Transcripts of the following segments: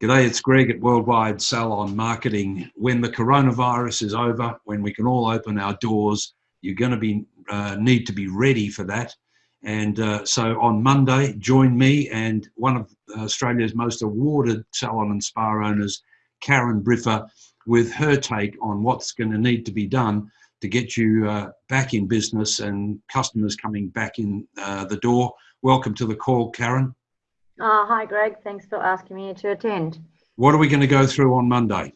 G'day, it's Greg at Worldwide Salon Marketing. When the coronavirus is over, when we can all open our doors, you're going to be uh, need to be ready for that. And uh, so on Monday, join me and one of Australia's most awarded salon and spa owners, Karen Briffa, with her take on what's going to need to be done to get you uh, back in business and customers coming back in uh, the door. Welcome to the call, Karen. Oh, hi, Greg. Thanks for asking me to attend. What are we going to go through on Monday?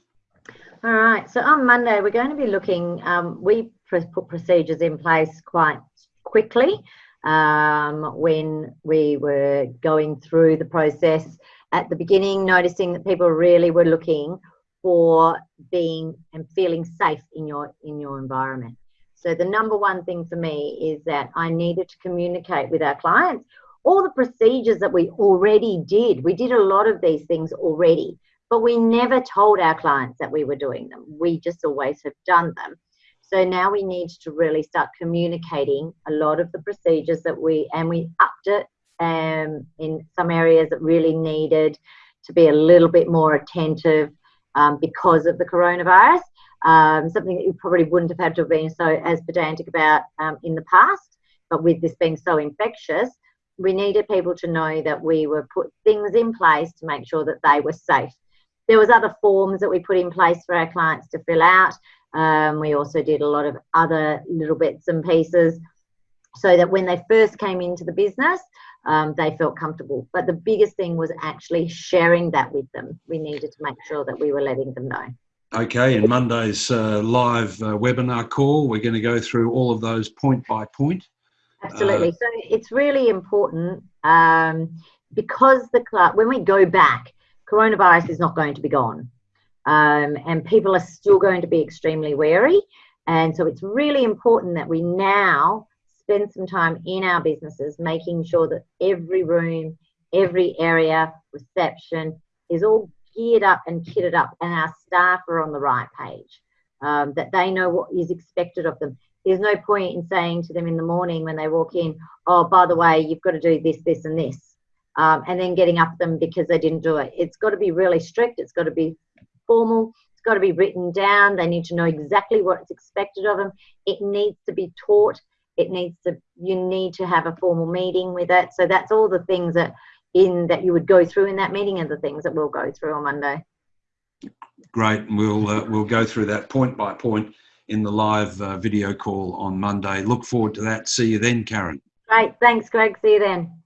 All right. So on Monday, we're going to be looking, um, we put procedures in place quite quickly um, when we were going through the process at the beginning, noticing that people really were looking for being and feeling safe in your in your environment. So the number one thing for me is that I needed to communicate with our clients all the procedures that we already did. We did a lot of these things already, but we never told our clients that we were doing them. We just always have done them. So now we need to really start communicating a lot of the procedures that we, and we upped it um, in some areas that really needed to be a little bit more attentive um, because of the coronavirus. Um, something that you probably wouldn't have had to have been so as pedantic about um, in the past, but with this being so infectious, we needed people to know that we were put things in place to make sure that they were safe. There was other forms that we put in place for our clients to fill out. Um, we also did a lot of other little bits and pieces so that when they first came into the business, um, they felt comfortable. But the biggest thing was actually sharing that with them. We needed to make sure that we were letting them know. Okay, in Monday's uh, live uh, webinar call, we're going to go through all of those point by point. Absolutely. Uh, so it's really important um, because the when we go back, coronavirus is not going to be gone, um, and people are still going to be extremely wary. And so it's really important that we now spend some time in our businesses making sure that every room, every area, reception is all geared up and kitted up, and our staff are on the right page. Um, that they know what is expected of them there's no point in saying to them in the morning when they walk in, oh, by the way, you've got to do this, this, and this, um, and then getting up them because they didn't do it. It's got to be really strict. It's got to be formal. It's got to be written down. They need to know exactly what's expected of them. It needs to be taught. It needs to. You need to have a formal meeting with it. So that's all the things that in that you would go through in that meeting, and the things that we'll go through on Monday. Great. We'll uh, we'll go through that point by point in the live uh, video call on Monday. Look forward to that. See you then, Karen. Great. Thanks, Greg. See you then.